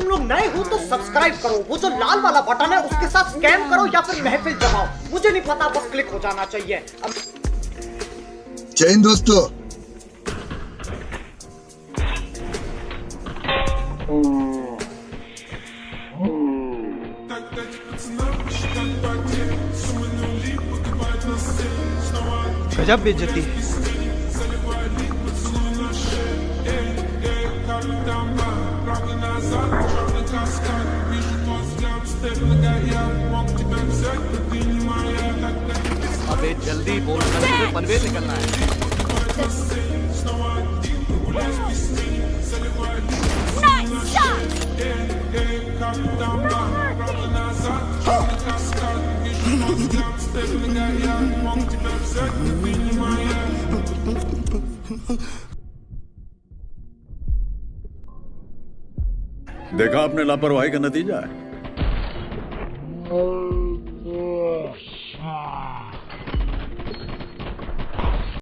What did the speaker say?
तुम लोग नए हो तो सब्सक्राइब करो। वो जो लाल वाला बटन है उसके साथ स्कैम करो या फिर महफिल जमाओ। मुझे नहीं पता बस क्लिक हो जाना चाहिए। अब जय हिंद दोस्तों। गजब बेइज्जती। है अबे जल्दी बोल कल पनवेल निकलना है। देखा आपने लापरवाही का नतीजा है। oh,